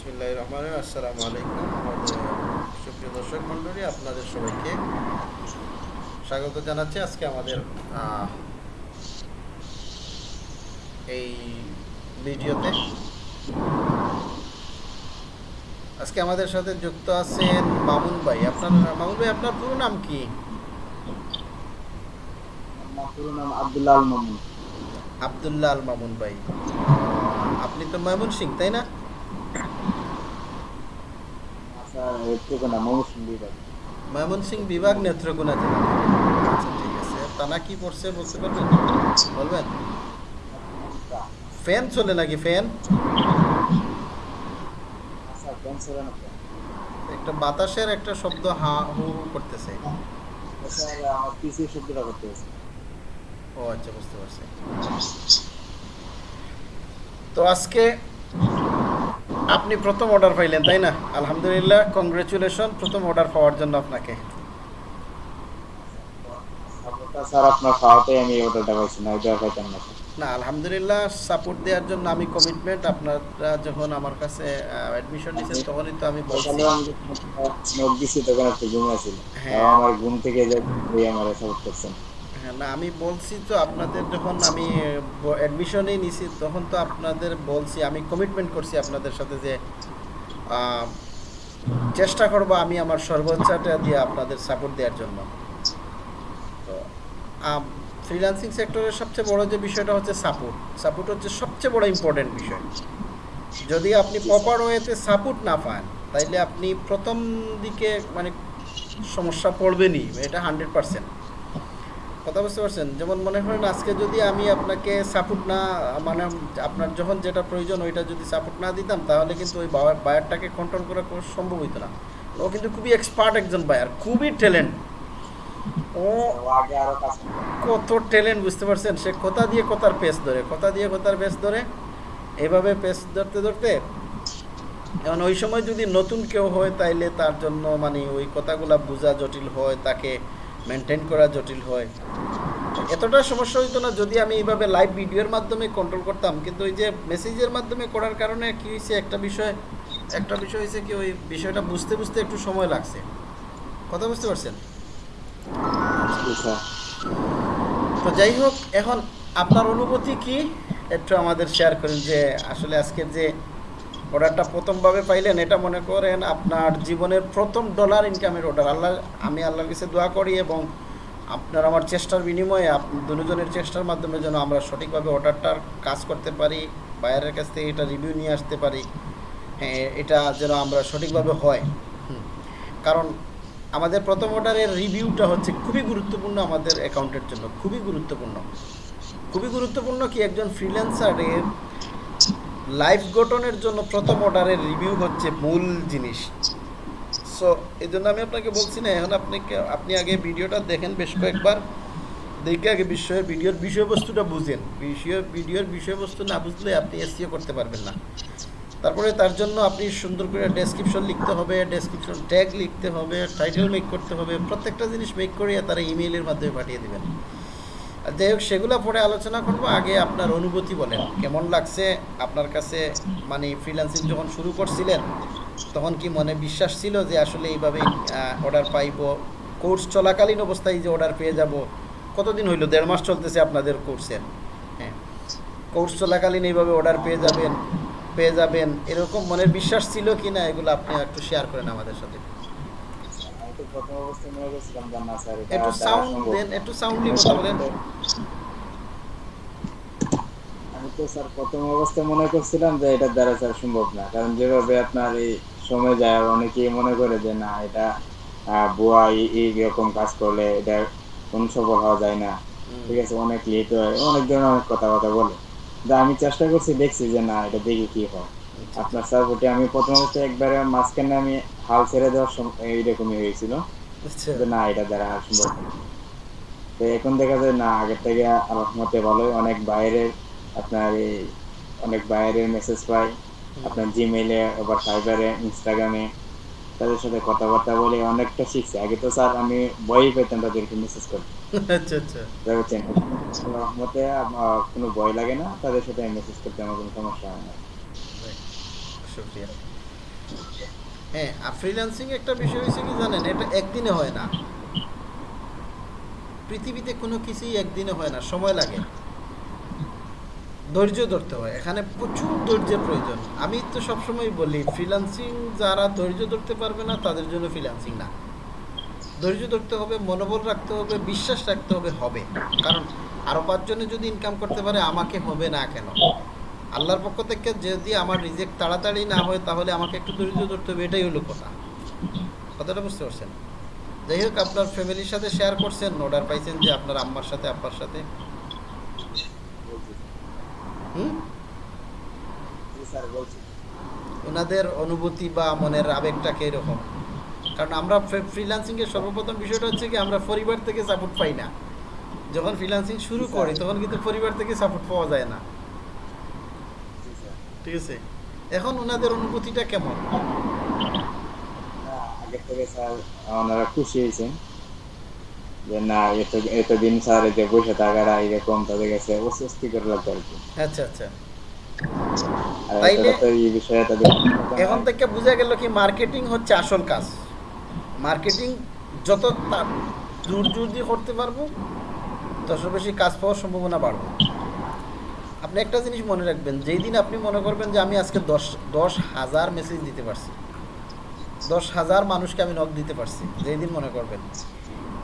বিসমিল্লাহ রহমান আসসালামু আলাইকুম। আমাদের সুপ্রিয় দর্শক মণ্ডলী আপনাদের সবাইকে স্বাগত জানাচ্ছি। আজকে আমাদের এই ভিডিওতে। আজকে আমাদের সাথে যুক্ত আছেন মামুন ভাই। আপনার মামুন ভাই আপনার পুরো নাম কি? পুরো নাম আব্দুল্লাহ আল মামুন। আবদুল্লাহ আল মামুন ভাই। আপনি তো ময়মন সিং তাই না? এটুকু বিভাগ নেত্রকোনা জেলা। ঠিক আছে টানা কি পড়ছে বলতে পারবেন? বলবেন? ফ্যান চলে নাকি ফ্যান? একটা বাতাসের একটা শব্দ হা হু করতেছে। ও আচ্ছা বুঝতে পারছি। তো আজকে আপনি প্রথম অর্ডার পাইলেন তাই না? আলহামদুলিল্লাহ কংগ্রেচুলেশন প্রথম অর্ডার পাওয়ার জন্য আপনাকে। স্যার আপনার খাওয়াতে আমি অর্ডারটা পাইছি না ওইটা পাইতাম না। না আলহামদুলিল্লাহ সাপোর্ট দেওয়ার জন্য আমি কমিটমেন্ট আপনারা যখন আমার কাছে অ্যাডমিশন নিয়েছেন তখনই তো আমি বলছি। সকালে আমি নোট দিছি তখন একটু ঘুমিয়ে ছিল হ্যাঁ। আমার ঘুম থেকে যে আমার সাপোর্ট করছেন। না, আমি বলছি তো আপনাদের যখন আমি অ্যাডমিশনেই নিছি, তখন তো আপনাদের বলছি, আমি কমিটমেন্ট করছি আপনাদের সাথে যে চেষ্টা করব আমি আমার সর্বোচ্চটা দিয়ে আপনাদের সাপোর্ট দেওয়ার জন্য। তো ফ্রিল্যান্সিং সেক্টরের সবচেয়ে বড় যে বিষয়টা হচ্ছে সাপোর্ট সাপোর্ট হচ্ছে সবচেয়ে বড় ইম্পর্টেন্ট বিষয়। যদি আপনি প্রপার ওয়েতে সাপোর্ট না পান, তাইলে আপনি প্রথম দিকে মানে সমস্যা পড়বেনই, এটা হান্ড্রেড পার্সেন্ট কথা বুঝতে পারছেন? যেমন মনে করেন আজকে যদি আমি আপনাকে সাপোর্ট না মানে আপনার যখন যেটা প্রয়োজন ওইটা যদি সাপোর্ট না দিতাম, তাহলে কিন্তু ওই বায়ারটাকে কন্ট্রোল করা সম্ভব হইতো না। ও কিন্তু খুবই এক্সপার্ট একজন বায়ার খুবই ট্যালেন্ট ও। কত ট্যালেন্ট বুঝতে পারছেন? সে কথা দিয়ে কথার পেস ধরে, কথা দিয়ে কথার পেস ধরে, এভাবে পেস ধরতে ধরতে, এখন ওই সময় যদি নতুন কেউ হয়, তাইলে তার জন্য মানে ওই কথাগুলা বোঝা জটিল হয়, তাকে মেনটেন করা জটিল হয়। এতটা সমস্যা হইতো না যদি আমি এইভাবে লাইভ ভিডিওর মাধ্যমে কন্ট্রোল করতাম, কিন্তু ওই যে মেসেজের মাধ্যমে করার কারণে কি হয়েছে একটা বিষয় একটা বিষয় হয়েছে কি ওই বিষয়টা বুঝতে বুঝতে একটু সময় লাগছে। কথা বুঝতে পারছেন? তো যাই হোক, এখন আপনার অনুভূতি কি? একটু আমাদের শেয়ার করেন যে আসলে আজকের যে অর্ডারটা প্রথমভাবে পাইলেন, এটা মনে করেন আপনার জীবনের প্রথম ডলার ইনকামের অর্ডার আল্লাহ, আমি আল্লাহর কাছে দোয়া করি এবং আপনার আমার চেষ্টার বিনিময়ে দুজনের চেষ্টার মাধ্যমে যেন আমরা সঠিকভাবে অর্ডারটার কাজ করতে পারি বাইরের কাছ থেকে এটা রিভিউ নিয়ে আসতে পারি। হ্যাঁ এটা যেন আমরা সঠিকভাবে হয়। কারণ আমাদের প্রথম অর্ডারের রিভিউটা হচ্ছে খুবই গুরুত্বপূর্ণ আমাদের অ্যাকাউন্টের জন্য, খুবই গুরুত্বপূর্ণ। খুবই গুরুত্বপূর্ণ কি একজন ফ্রিল্যান্সারের লাইফ গঠনের জন্য প্রথম অর্ডারের রিভিউ হচ্ছে মূল জিনিস। সো এই জন্য আমি আপনাকে বলছি না, এখন আপনাকে, আপনি আগে ভিডিওটা দেখেন বেশ কয়েকবার। দেখে আগে বিষয় ভিডিওর বিষয়বস্তুটা বুঝেন। বিষয় ভিডিওর বিষয়বস্তু না বুঝলে আপনি এসিও করতে পারবেন না। তারপরে তার জন্য আপনি সুন্দর করে ডেসক্রিপশন লিখতে হবে ডেসক্রিপশন ট্যাগ লিখতে হবে টাইটেল মেক করতে হবে, প্রত্যেকটা জিনিস মেক করিয়ে তারা ইমেইলের মাধ্যমে পাঠিয়ে দেবেন। যাই হোক, সেগুলো পরে আলোচনা করব। আগে আপনার অনুভূতি বলেন। কেমন লাগছে আপনার কাছে? মানে ফ্রিল্যান্সিং যখন শুরু করছিলেন, তখন কি মনে বিশ্বাস ছিল যে আসলে এইভাবে অর্ডার পাইবো? কোর্স চলাকালীন অবস্থায় যে অর্ডার পেয়ে যাব, কতদিন হইল? দেড় মাস চলতেছে আপনাদের কোর্সের হ্যাঁ। কোর্স চলাকালীন এইভাবে অর্ডার পেয়ে যাবেন পেয়ে যাবেন, এরকম মনের বিশ্বাস ছিল কি না এগুলো আপনি একটু শেয়ার করেন আমাদের সাথে। প্রথম অবস্থায় মনে যে না স্যার একটু সাউন্ড দেন একটু সাউন্ডলি কথা বলেন। আমি তো স্যার প্রথম অবস্থায় মনে করছিলাম যে এটার দ্বারা স্যার সম্ভব না কারণ যেভাবে আপনার এই সময় যায় অনেকেই মনে করে যে না এটা বুয়া এই- রকম কাজ করলে এটা কোন সফল হওয়া যায় না। ঠিক আছে অনেক লেট হয় অনেক ধরনের অনেক কথাবার্তা বলে। কিন্তু আমি চেষ্টা করছি দেখছি যে না এটা দেখি কি হয়। আপনার সাপোর্টে আমি প্রথম অবস্থায় একবারে মাঝখানে আমি হাল ছেড়ে দেওয়ার সময় এইরকমই হয়েছিল। আচ্ছা। না এটা দ্বারা সম্ভব তো এখন দেখা যায় না আগের থেকে রহমতে ভালোই। অনেক বাইরের আপনার এই অনেক বাইরের মেসেজ পাই। আপনার জিমেইলে আবার ফাইবারে ইনস্টাগ্রামে তাদের সাথে কথাবার্তা বলে অনেকটা শিখছি। আগে তো স্যার আমি ভয়ই পেতাম তাদেরকে মেসেজ করতে। আচ্ছা আচ্ছা। বুঝছেন রহমতে কোনো ভয় লাগে না। তাদের সাথে মেসেজ করতে আমার কোনো সমস্যা হয় না। শুক্রিয়া। হ্যাঁ আর ফ্রিল্যান্সিং একটা বিষয় হয়েছে কি জানেন? এটা একদিনে হয় না। পৃথিবীতে কোনো কিছুই একদিনে হয় না, সময় লাগে। ধৈর্য ধরতে হয়। এখানে প্রচুর ধৈর্যের প্রয়োজন। আমি তো সবসময় বলি ফ্রিল্যান্সিং যারা ধৈর্য ধরতে পারবে না, তাদের জন্য ফ্রিল্যান্সিং না। ধৈর্য ধরতে হবে, মনোবল রাখতে হবে, বিশ্বাস রাখতে হবে হবে। কারণ আরও পাঁচজনে যদি ইনকাম করতে পারে, আমাকে হবে না কেন? আল্লাহর পক্ষ থেকে যদি আমার রিজেক্ট তাড়াতাড়ি না হয় তাহলে আমাকে একটু ধৈর্য ধরতে হবে এটাই হলো কথা। কথাটা বুঝতে পারছেন? যাই হোক আপনার ফ্যামিলির সাথে শেয়ার করছেন অর্ডার পাইছেন যে আপনার আম্মার সাথে আব্বার সাথে। হুম? ওনাদের অনুভূতি বা মনের আবেগটা কীরকম? কারণ আমরা ফ্রিল্যান্সিংয়ের সর্বপ্রথম বিষয়টা হচ্ছে কি আমরা পরিবার থেকে সাপোর্ট পাই না। যখন ফ্রিল্যান্সিং শুরু করি তখন কিন্তু পরিবার থেকে সাপোর্ট পাওয়া যায় না। ঠিক আছে? এখন ওনাদের অনুভূতিটা কেমন? না, থেকে স্যার ওনারা খুশি হয়েছেন। যে না এত এতদিন স্যার যে বসে থাকাটা এরকম তাদের কাছে অস্বস্তিকর লাগতো আর কি। আচ্ছা আচ্ছা। এখন থেকে বোঝা গেল কি মার্কেটিং হচ্ছে আসল কাজ। মার্কেটিং যত জোর জোর দিয়ে করতে পারব তত বেশি কাজ পাওয়ার সম্ভাবনা বাড়বে। আপনি একটা জিনিস মনে রাখবেন যেই দিন আপনি মনে করবেন যে আমি আজকে দশ দশ হাজার মেসেজ দিতে পারছি দশ হাজার মানুষকে আমি নক দিতে পারছি যেই দিন মনে করবেন।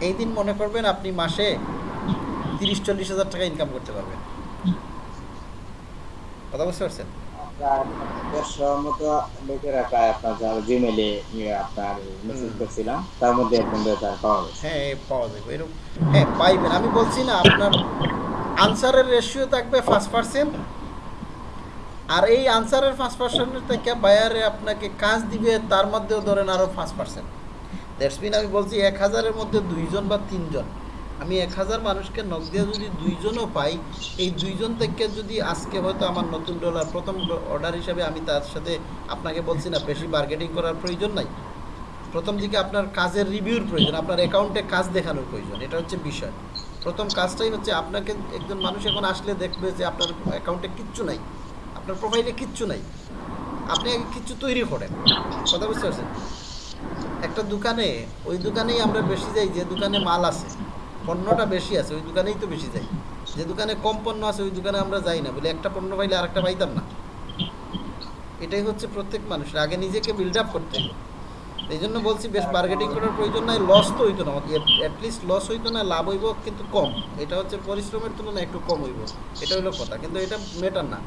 এই দিন মনে করবেন আপনি মাসে তিরিশ চল্লিশ হাজার টাকা ইনকাম করতে পারবেন। কথা বুঝতে পারছেন? হ্যাঁ পাওয়া যাবে এরকম। হ্যাঁ পাইবেন। আমি বলছি না আপনার আনসারের রেশিও থাকবে ফার্স্ট পার্সেন্ট আর এই আনসারের ফার্স্ট পার্সেন্টের থেকে বায়ারে আপনাকে কাজ দিবে, তার মধ্যেও ধরেন আরও ফার্স্ট পার্সেন্ট দ্যাটস মিন আমি বলছি এক হাজারের মধ্যে দুইজন বা তিনজন। আমি এক হাজার মানুষকে নক দিয়ে যদি দুইজনও পাই, এই দুইজন থেকে যদি আজকে হয়তো আমার নতুন ডলার প্রথম অর্ডার হিসাবে আমি তার সাথে আপনাকে বলছি না, বেশি মার্কেটিং করার প্রয়োজন নাই। প্রথম দিকে আপনার কাজের রিভিউর প্রয়োজন, আপনার অ্যাকাউন্টে কাজ দেখানোর প্রয়োজন, এটা হচ্ছে বিষয়। প্রথম কাজটাই হচ্ছে আপনাকে একজন মানুষ এখন আসলে দেখবে যে আপনার অ্যাকাউন্টে কিচ্ছু নাই, আপনার প্রোফাইলে কিচ্ছু নাই। আপনি কিচ্ছু তৈরি করেন। কথা বুঝতে পারছেন? একটা দোকানে, ওই দোকানেই আমরা বেশি যাই, যে দোকানে মাল আছে, পণ্যটা বেশি আছে, ওই দোকানেই তো বেশি যাই। যে দোকানে কম পণ্য আছে, ওই দোকানে আমরা যাই না, বলে একটা পণ্য পাইলে আরেকটা পাইতাম না। এটাই হচ্ছে প্রত্যেক মানুষের, আগে নিজেকে বিল্ড আপ করতে হবে। এই জন্য বলছি বেশ মার্কেটিং করার প্রয়োজন নাই লস তো হইতো না অ্যাটলিস্ট লস হইতো না, লাভ হইব কিন্তু কম। এটা হচ্ছে পরিশ্রমের তুলনায় একটু কম হইব, এটা হলো কথা, কিন্তু এটা মেটার না।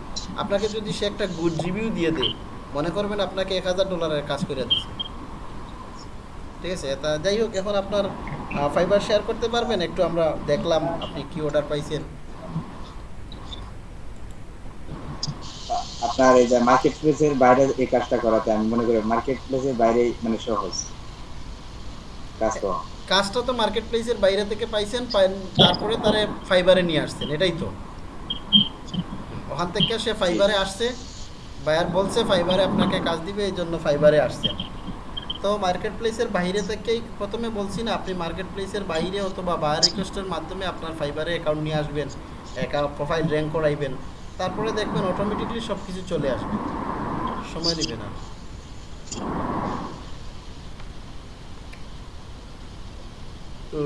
আপনাকে যদি সে একটা গুড রিভিউ দিয়ে দেয়, মনে করবেন আপনাকে এক হাজার ডলারের কাজ করে দিচ্ছে ঠিক আছে, তা যাই হোক, এখন আপনার ফাইবার শেয়ার করতে পারবেন, একটু আমরা দেখলাম আপনি কি অর্ডার পাইছেন। আপনার এই যে মার্কেট প্লেসের বাইরে এই কাজটা করাতে, আমি মনে করি মার্কেট প্লেসের বাইরে মানে সহজ কাজ করা কাজটা তো মার্কেট প্লেসের বাইরে থেকে পাইছেন তারপরে তারে ফাইবারে নিয়ে আসছেন, এটাই তো। ওখান থেকে সে ফাইবারে আসছে বায়ার বলছে ফাইবারে আপনাকে কাজ দিবে, এই জন্য ফাইবারে আসছেন। তো মার্কেট প্লেসের বাইরে থেকেই প্রথমে বলছি না, আপনি মার্কেট প্লেসের বাইরে অথবা বায়ার রিকোয়েস্টের মাধ্যমে আপনার ফাইবারে অ্যাকাউন্ট নিয়ে আসবেন অ্যাকাউন্ট প্রোফাইল র্যাঙ্ক করাইবেন। তারপরে দেখবেন অটোমেটিকলি সব কিছু চলে আসবে। সময় নেবে না। তো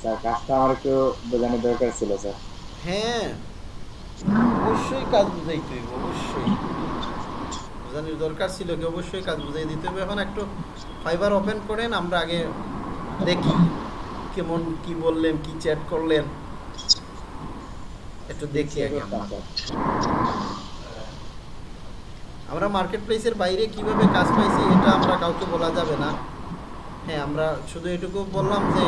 স্যার কাজটা আমার একটু বোঝানোর দরকার ছিল স্যার। হ্যাঁ। অবশ্যই কাজ বুঝাইতে অবশ্যই। বোঝানোর দরকার ছিল কি অবশ্যই কাজ বুঝাই দিতে হবে। এখন একটু ফাইবার ওপেন করেন, আমরা আগে দেখি কেমন কি বললেন, কি চ্যাট করলেন। একটু দেখি আগে আমরা। মার্কেট প্লেসের বাইরে কীভাবে কাজ পাইছি এটা আমরা কাউকে বলা যাবে না। হ্যাঁ আমরা শুধু এটুকু বললাম যে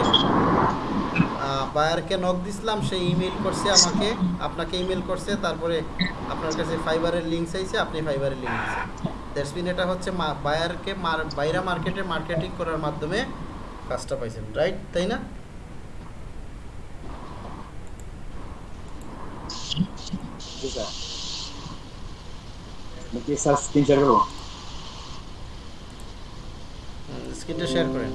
বায়ারকে নক দিছিলাম সে ইমেল করছে আমাকে আপনাকে ইমেল করছে তারপরে আপনার কাছে ফাইবারের লিঙ্ক চাইছে আপনি ফাইবারের লিঙ্ক দিচ্ছেন দ্যাটস মিন এটা হচ্ছে বায়ারকে বাইরা মার্কেটে মার্কেটিং করার মাধ্যমে কাজটা পাইছেন রাইট তাই না? স্ক্রিন শেয়ার করব? স্ক্রিনটা শেয়ার করেন।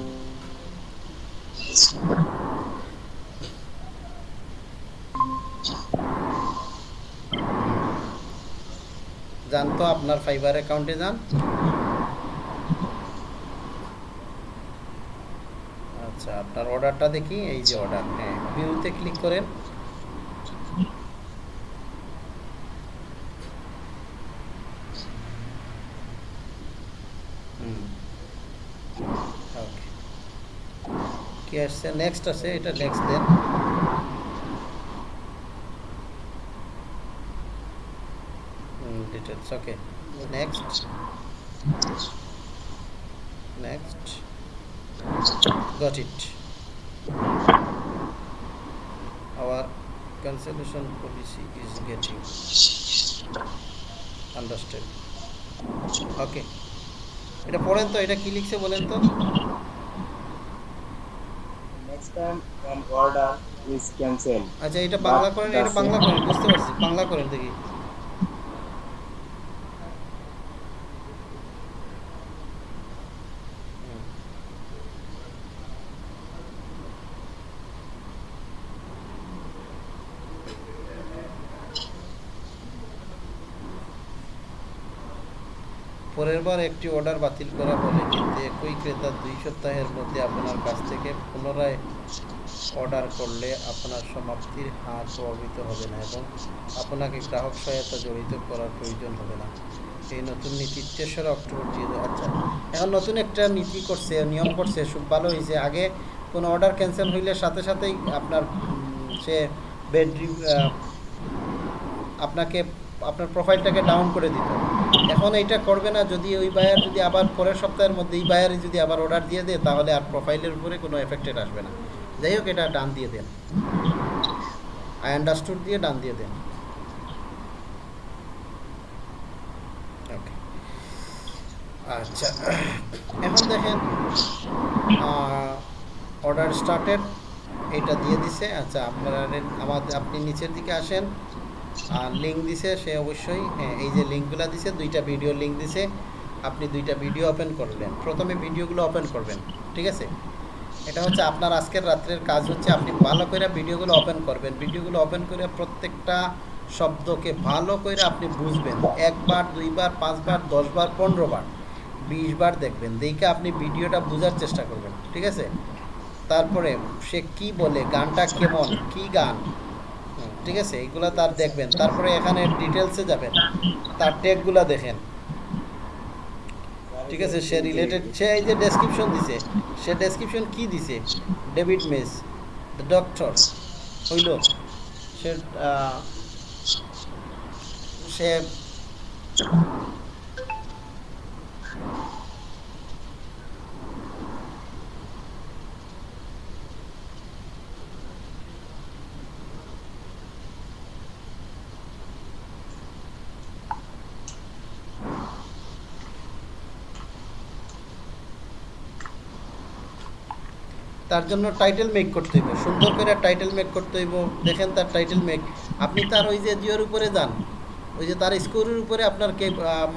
যান তো, আপনার ফাইবার অ্যাকাউন্টে যান। আচ্ছা আপনার অর্ডারটা দেখি, এই যে অর্ডার হ্যাঁ ভিউতে ক্লিক করেন। কি আসছে? নেক্সট আছে, এটা next then. Details okay next next got it. Our cancellation policy is getting understood. Okay এটা পড়েন তো এটা কি লিখছে বলেন তো? Next time an order is cancel আচ্ছা এটা বাংলা করেন এটা বাংলা করেন বুঝতে পারছি বাংলা করেন দেখি হুম। পরের বার একটি অর্ডার বাতিল করা হলে কিন্তু একই ক্রেতা দুই সপ্তাহের মধ্যে আপনার কাছ থেকে পুনরায় অর্ডার করলে আপনার সমাপ্তির হার প্রভাবিত হবে না এবং আপনাকে গ্রাহক সহায়তা জড়িত করার প্রয়োজন হবে না। এই নতুন নীতি তেসরা অক্টোবর হাজার আচ্ছা এখন নতুন একটা নীতি করছে, নিয়ম করছে, খুব ভালো হয়েছে। আগে কোনো অর্ডার ক্যান্সেল হইলে সাথে সাথেই আপনার সে বেড আপনাকে, আপনার প্রোফাইলটাকে ডাউন করে দিত এখন এইটা করবে না, যদি ওই বায়ার যদি আবার পরের সপ্তাহের মধ্যে এই বায়ারে যদি আবার অর্ডার দিয়ে দেয়, তাহলে আর প্রোফাইলের উপরে কোনো এফেক্টেড আসবে না। যাই হোক, এটা ডান দিয়ে দেন। আই আন্ডারস্টুড দিয়ে ডান দিয়ে দেন। আচ্ছা এখন দেখেন অর্ডার স্টার্টেড এটা দিয়ে দিছে। আচ্ছা আপনারা আমাদের আপনি নিচের দিকে আসেন। আর লিঙ্ক দিছে, সে অবশ্যই হ্যাঁ এই যে লিঙ্কগুলো দিছে, দুইটা ভিডিও লিঙ্ক দিছে, আপনি দুইটা ভিডিও ওপেন করলেন প্রথমে ভিডিওগুলো ওপেন করবেন, ঠিক আছে? এটা হচ্ছে আপনার আজকের রাত্রের কাজ হচ্ছে, আপনি ভালো করে ভিডিওগুলো ওপেন করবেন। ভিডিওগুলো ওপেন করে প্রত্যেকটা শব্দকে ভালো করে আপনি বুঝবেন। একবার, দুইবার, পাঁচবার, দশবার পনেরো বার বিশ বার দেখবেন। দেখে আপনি ভিডিওটা বোঝার চেষ্টা করবেন, ঠিক আছে? তারপরে সে কি বলে, গানটা কেমন, কি গান? ঠিক আছে? এইগুলো তার দেখবেন। তারপরে এখানে ডিটেলসে যাবেন। তার ট্যাগুলো দেখেন। ঠিক আছে? সে রিলেটেড সে এই যে ডেসক্রিপশন দিছে। সে ডেসক্রিপশন কি দিছে? ডেভিড মেস দ্য ডক্টর হইল। সে সে তার জন্য টাইটেল মেক করতে হইব। সুন্দর করে টাইটেল মেক করতে হইব। দেখেন তার টাইটেল মেক আপনি তার ওই যে জিওর উপরে যান। ওই যে তার স্কোরের উপরে আপনার কে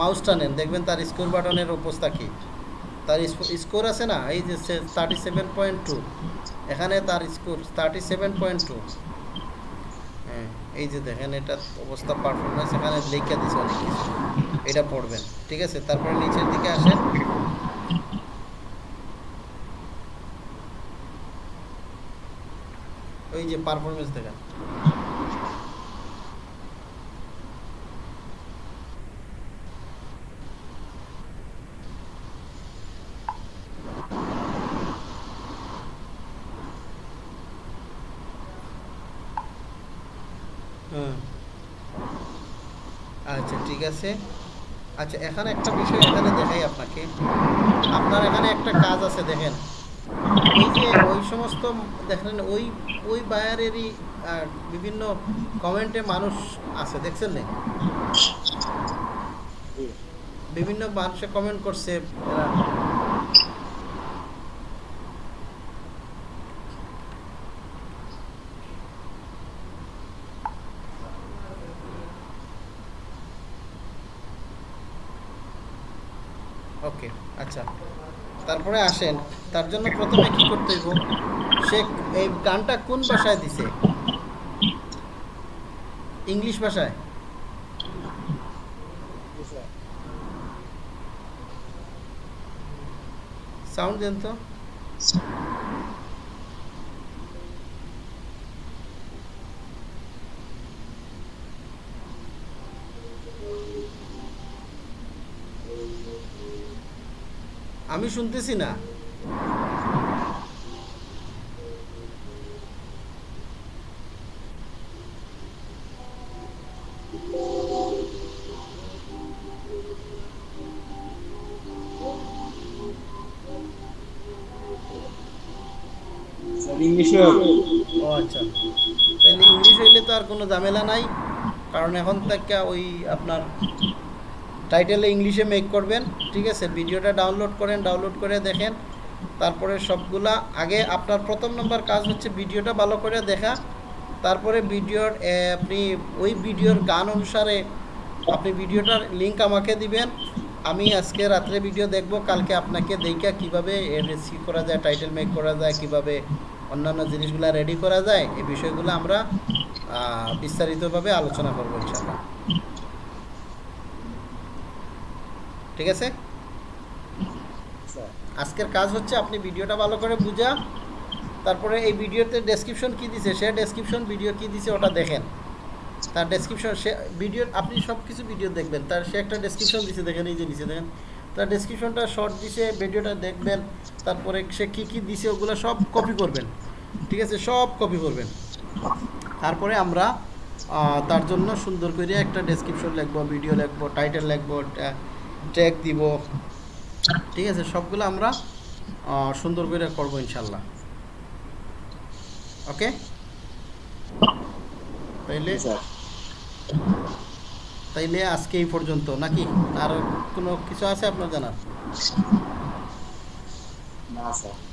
মাউসটা নেন দেখবেন তার স্কোর বাটনের অবস্থা কী? তার স্কোর আছে না? এই যে থার্টি সেভেন পয়েন্ট টু এখানে তার score thirty seven point two হ্যাঁ এই যে দেখেন এটার অবস্থা পারফরমেন্স এখানে লিখে দিছে অনেক কিছু। এটা পড়বেন। ঠিক আছে? তারপরে নিচের দিকে আসেন। ওই যে পারফরমেন্স দেখেন আচ্ছা ঠিক আছে। আচ্ছা এখানে একটা বিষয় এখানে দেখাই আপনাকে। আপনার এখানে একটা কাজ আছে, দেখেন। এই যে ওই সমস্ত দেখেন, ওই ওই বায়ারেরই বিভিন্ন কমেন্টে মানুষ আছে, দেখছেন না? বিভিন্ন মানুষে কমেন্ট করছে ওকে আচ্ছা। তারপরে আসেন। তার জন্য প্রথমে কি করতে হইব? সে এই গানটা কোন ভাষায় দিছে? ইংলিশ ভাষায়? সাউন্ড দেন তো। আমি শুনতেছি না। ও আচ্ছা। তাহলে ইংলিশ হইলে তো আর কোনো ঝামেলা নাই। কারণ এখন থেকে ওই আপনার টাইটেলে ইংলিশে মেক করবেন। ঠিক আছে? ভিডিওটা ডাউনলোড করেন ডাউনলোড করে দেখেন। তারপরে সবগুলা, আগে আপনার প্রথম নম্বর কাজ হচ্ছে ভিডিওটা ভালো করে দেখা, তারপরে ভিডিওর আপনি ওই ভিডিওর গান অনুসারে আপনি ভিডিওটার লিংক আমাকে দিবেন, আমি আজকে রাত্রে ভিডিও দেখব, কালকে আপনাকে দেখা কীভাবে রেসিভ করা যায় টাইটেল মেক করা যায়, কীভাবে অন্যান্য জিনিসগুলো রেডি করা যায়, এই বিষয়গুলো আমরা বিস্তারিতভাবে আলোচনা করব ইনশাল্লাহ ঠিক আছে? আজকের কাজ হচ্ছে আপনি ভিডিওটা ভালো করে বুঝা। তারপরে এই ভিডিওতে ডেসক্রিপশন কি দিছে? সে ডেসক্রিপশন ভিডিও কি দিছে ওটা দেখেন। তার ডেসক্রিপশন সে ভিডিও আপনি সব কিছু ভিডিও দেখবেন। তার সে একটা ডেসক্রিপশন দিছে, দেখেন, এই যে নিচে দেখেন। তার ডেসক্রিপশনটা শর্ট দিছে ভিডিওটা দেখবেন। তারপরে সে কি কি দিছে, ওগুলো সব কপি করবেন। ঠিক আছে? সব কপি করবেন। তারপরে আমরা তার জন্য সুন্দর করে একটা ডেসক্রিপশন লিখব ভিডিও লিখব টাইটেল লিখব ট্যাগ দিব। ঠিক আছে সবগুলো আমরা সুন্দর করে করব ইনশাল্লাহ। ওকে? তাইলে তাইলে আজকে এই পর্যন্ত নাকি? আর কোনো কিছু আছে আপনার জানার? না স্যার।